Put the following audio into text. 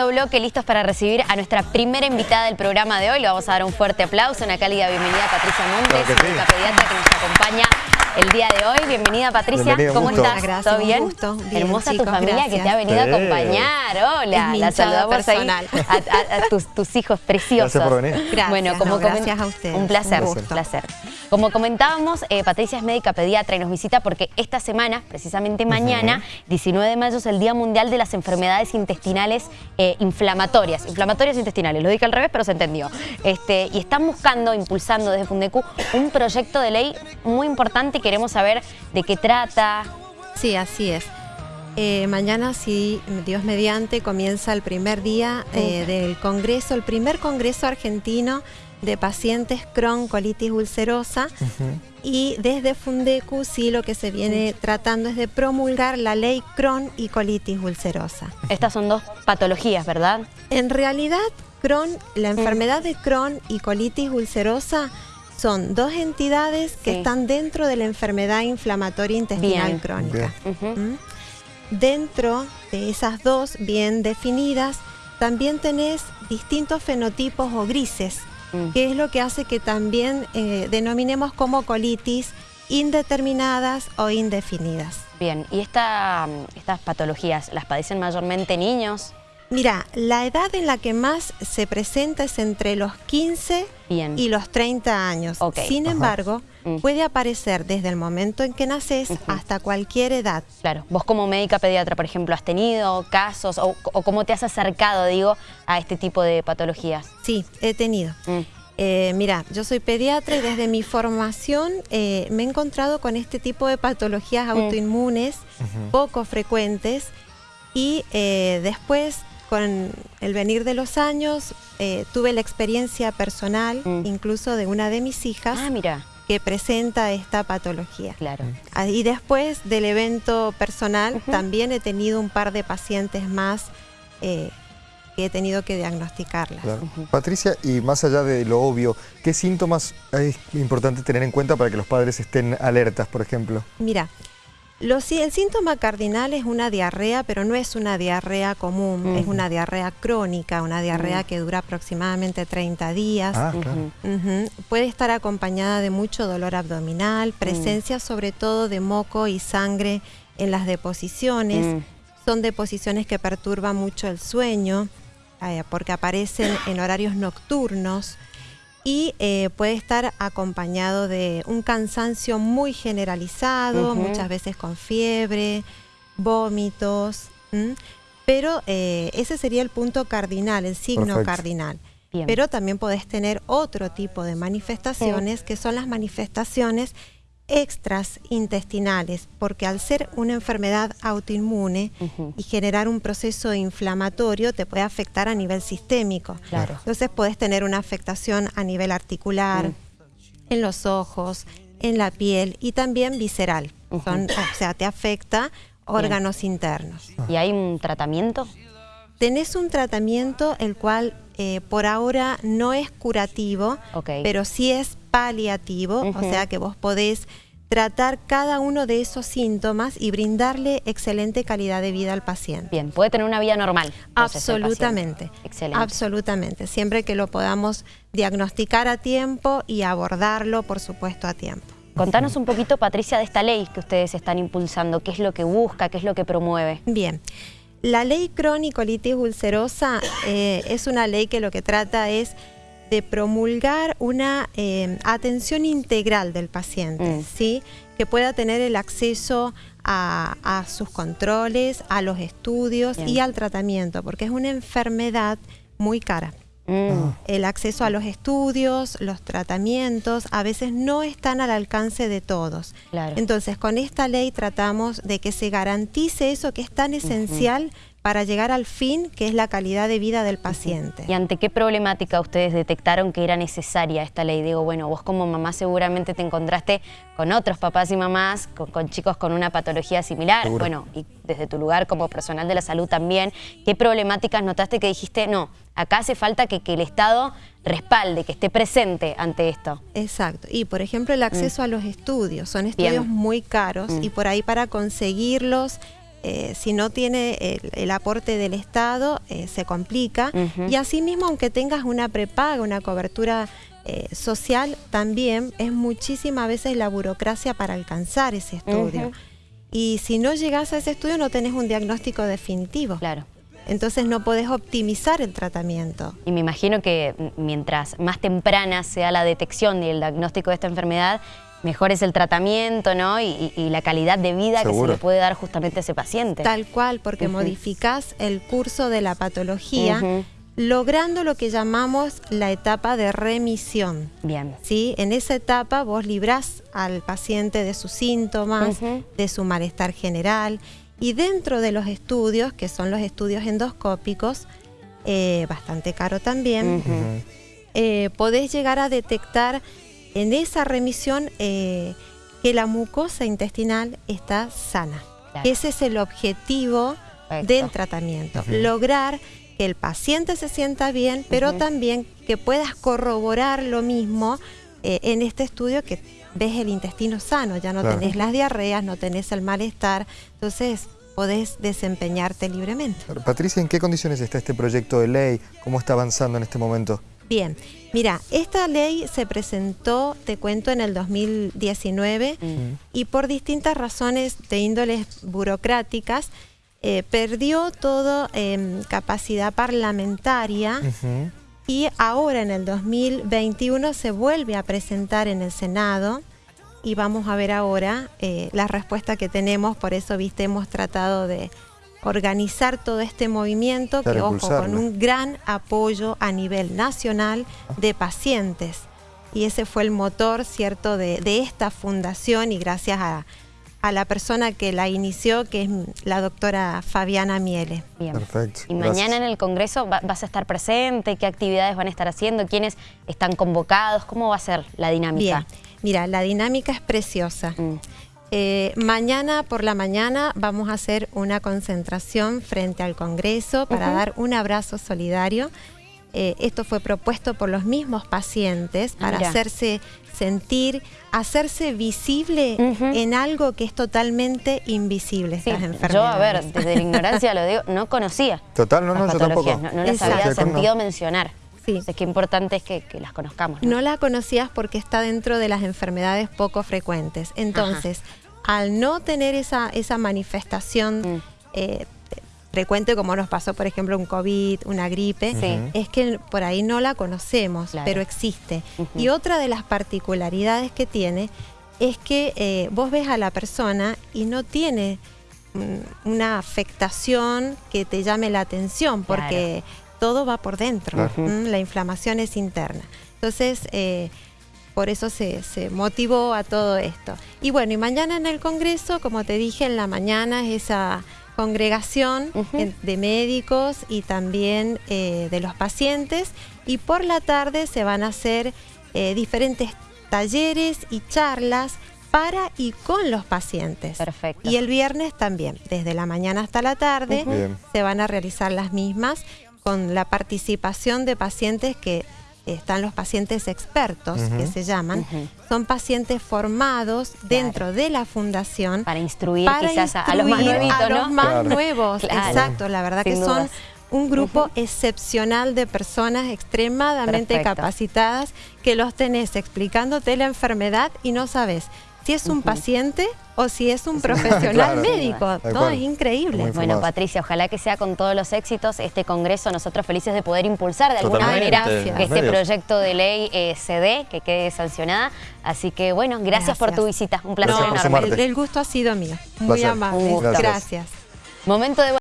segundo bloque, listos para recibir a nuestra primera invitada del programa de hoy. Le vamos a dar un fuerte aplauso, una cálida bienvenida a Patricia Montes, Claro sí. pediatra que nos acompaña el día de hoy. Bienvenida Patricia, Bienvenida, ¿cómo gusto. estás? Gracias, ¿Todo un bien? gusto. Bien, Hermosa tu familia que te ha venido a acompañar. Hola, Es mi la saludamos ahí personal. a, a- a tus, tus hijos preciosos. Gracias por venir. Gracias, Bueno, como no, comen- gracias a ustedes. Un placer, Un un gusto. placer. Como comentábamos, eh, Patricia es médica pediatra y nos visita porque esta semana, precisamente mañana, 19 de mayo, es el Día Mundial de las Enfermedades Intestinales eh, Inflamatorias. Inflamatorias intestinales, lo dije al revés, pero se entendió. Este, y están buscando, impulsando desde Fundecu, un proyecto de ley muy importante queremos saber de qué trata. Sí, así es. Eh, mañana, si Dios mediante, comienza el primer día eh, del Congreso, el primer Congreso argentino de pacientes Crohn, colitis ulcerosa. Y desde Fundecu, sí, lo que se viene tratando es de promulgar la ley Crohn y colitis ulcerosa. Estas son dos patologías, ¿verdad? En realidad, Crohn, la enfermedad de Crohn y colitis ulcerosa son dos entidades que Sí. están dentro de la enfermedad inflamatoria intestinal Bien. crónica. ¿Mm? Dentro de esas dos bien definidas, también tenés distintos fenotipos o grises, Mm. que es lo que hace que también eh, denominemos como colitis indeterminadas o indefinidas. Bien, ¿y esta, estas patologías las padecen mayormente niños? Mira, la edad en la que más se presenta es entre los 15 Bien. y los 30 años. Sin Ajá. embargo, Mm. puede aparecer desde el momento en que naces hasta cualquier edad. Claro, vos como médica pediatra, por ejemplo, ¿has tenido casos o, o cómo te has acercado, digo, a este tipo de patologías? Sí, he tenido. Mm. Eh, mira, yo soy pediatra y desde mi formación eh, me he encontrado con este tipo de patologías Mm. autoinmunes poco frecuentes y eh, después con el venir de los años eh, tuve la experiencia personal Mm. incluso de una de mis hijas Ah, mira, que presenta esta patología. claro. Ah, Y después del evento personal también he tenido un par de pacientes más eh, que he tenido que diagnosticarlas. Claro. Patricia, y más allá de lo obvio, ¿qué síntomas es importante tener en cuenta para que los padres estén alertas, por ejemplo? Mira, el síntoma cardinal es una diarrea, pero no es una diarrea común, es una diarrea crónica, una diarrea Mm. que dura aproximadamente 30 días. Ah, claro. Puede estar acompañada de mucho dolor abdominal, presencia sobre todo de moco y sangre en las deposiciones. Mm. Son deposiciones que perturban mucho el sueño eh, porque aparecen en horarios nocturnos y eh, puede estar acompañado de un cansancio muy generalizado, muchas veces con fiebre, vómitos, ¿m? pero eh, ese sería el punto cardinal, el signo Perfecto. cardinal. Bien. Pero también podés tener otro tipo de manifestaciones que son las manifestaciones extras intestinales, porque al ser una enfermedad autoinmune y generar un proceso inflamatorio te puede afectar a nivel sistémico. Claro. Entonces puedes tener una afectación a nivel articular, Mm. en los ojos, en la piel y también visceral. Son- o sea, te afecta órganos internos. ¿Y hay un tratamiento? Tenés un tratamiento el cual eh, por ahora no es curativo, pero sí es paliativo, o sea que vos podés tratar cada uno de esos síntomas y brindarle excelente calidad de vida al paciente. Bien, puede tener una vida normal. Absolutamente. Excelente. Absolutamente. Siempre que lo podamos diagnosticar a tiempo y abordarlo, por supuesto, a tiempo. Contanos un poquito, Patricia, de esta ley que ustedes están impulsando. ¿Qué es lo que busca? ¿Qué es lo que promueve? Bien. La ley crónico-colitis ulcerosa eh, es una ley que lo que trata es de promulgar una eh, atención integral del paciente, Mm. ¿sí? que pueda tener el acceso a, a sus controles, a los estudios Bien. y al tratamiento, porque es una enfermedad muy cara. Mm, El acceso a los estudios, los tratamientos, a veces no están al alcance de todos. Claro. Entonces, con esta ley tratamos de que se garantice eso que es tan esencial para llegar al fin, que es la calidad de vida del paciente. ¿Y ante qué problemática ustedes detectaron que era necesaria esta ley? Digo, bueno, vos como mamá seguramente te encontraste con otros papás y mamás, con, con chicos con una patología similar. Seguro. Bueno, y desde tu lugar como personal de la salud también, ¿qué problemáticas notaste que dijiste, no, acá hace falta que, que el Estado respalde, que esté presente ante esto? Exacto. Y por ejemplo el acceso a los estudios. Son estudios Mm. Bien. muy caros Mm. y por ahí para conseguirlos eh, si no tiene el, el aporte del Estado, eh, se complica. Y asimismo, aunque tengas una prepaga, una cobertura eh, social, también es muchísima veces la burocracia para alcanzar ese estudio. Y si no llegas a ese estudio, no tenés un diagnóstico definitivo. Claro. Entonces no podés optimizar el tratamiento. Y me imagino que mientras más temprana sea la detección y el diagnóstico de esta enfermedad, mejor es el tratamiento, ¿no? Y, la calidad de vida que se le puede dar justamente a ese paciente. Tal cual, porque Ujú. modificás el curso de la patología, logrando lo que llamamos la etapa de remisión. Bien. ¿sí? En esa etapa vos librás al paciente de sus síntomas, de su malestar general y dentro de los estudios, que son los estudios endoscópicos, eh, bastante caro también, eh, podés llegar a detectar en esa remisión eh, que la mucosa intestinal está sana. Claro. Ese es el objetivo Perfecto. del tratamiento, lograr que el paciente se sienta bien, pero también que puedas corroborar lo mismo eh, en este estudio que ves el intestino sano, ya no Claro. tenés las diarreas, no tenés el malestar, entonces podés desempeñarte libremente. Patricia, ¿en qué condiciones está este proyecto de ley? ¿Cómo está avanzando en este momento? Bien, mira, esta ley se presentó, te cuento, en el 2019 Mm. y por distintas razones de índoles burocráticas eh, perdió toda em, capacidad parlamentaria y ahora en el 2021 se vuelve a presentar en el Senado y vamos a ver ahora eh, la respuesta que tenemos, por eso, viste, hemos tratado de organizar todo este movimiento que, ojo, con un gran apoyo a nivel nacional de pacientes. Y ese fue el motor, ¿cierto?, de, de esta fundación y gracias a, a la persona que la inició, que es la doctora Fabiana Miele. Bien. Perfecto, Y gracias. mañana en el Congreso va- vas a estar presente, qué actividades van a estar haciendo, quiénes están convocados, cómo va a ser la dinámica. Bien, mira, la dinámica es preciosa. Mm. Eh, mañana por la mañana vamos a hacer una concentración frente al Congreso para dar un abrazo solidario. Eh, esto fue propuesto por los mismos pacientes para mira. hacerse sentir, hacerse visible en algo que es totalmente invisible, Sí, estas enfermedades. yo, a ver, desde la ignorancia lo digo, no conocía. Total, no, no, yo tampoco. No, no las Exacto. había sentido mencionar. Sí. Entonces, qué importante es que, que las conozcamos. ¿no? No la conocías porque está dentro de las enfermedades poco frecuentes. Entonces, al no tener esa, esa manifestación Mm. eh, frecuente como nos pasó, por ejemplo, un COVID, una gripe, Sí. Es que por ahí no la conocemos, Claro. pero existe. Y otra de las particularidades que tiene es que eh, vos ves a la persona y no tiene mm, una afectación que te llame la atención, porque todo va por dentro, la inflamación es interna. Entonces, eh, por eso se, se motivó a todo esto. Y bueno, y mañana en el Congreso, como te dije, en la mañana es esa congregación de médicos y también eh, de los pacientes. Y por la tarde se van a hacer eh, diferentes talleres y charlas para y con los pacientes. Perfecto. Y el viernes también, desde la mañana hasta la tarde, se van a realizar las mismas con la participación de pacientes que están los pacientes expertos, que se llaman. Son pacientes formados dentro de la fundación Para instruir para quizás a- a los más instruir nuevitos, a ¿no? los más Claro. nuevos, Claro. exacto. La verdad Sin que son un grupo excepcional de personas extremadamente Perfecto. capacitadas que los tenés explicándote la enfermedad y no sabes si es un paciente o si es un profesional Claro. médico. Cual. es increíble. Muy Bueno. Patricia, ojalá que sea con todos los éxitos este congreso, nosotros felices de poder impulsar de alguna Totalmente, manera gracias. que este medios. proyecto de ley eh, se dé, que quede sancionada. Así que bueno, gracias, por tu Gracias. visita, un placer Gracias enorme. el, el gusto ha sido mío. Muy Placer. amable. Gusto. Gracias. Momento de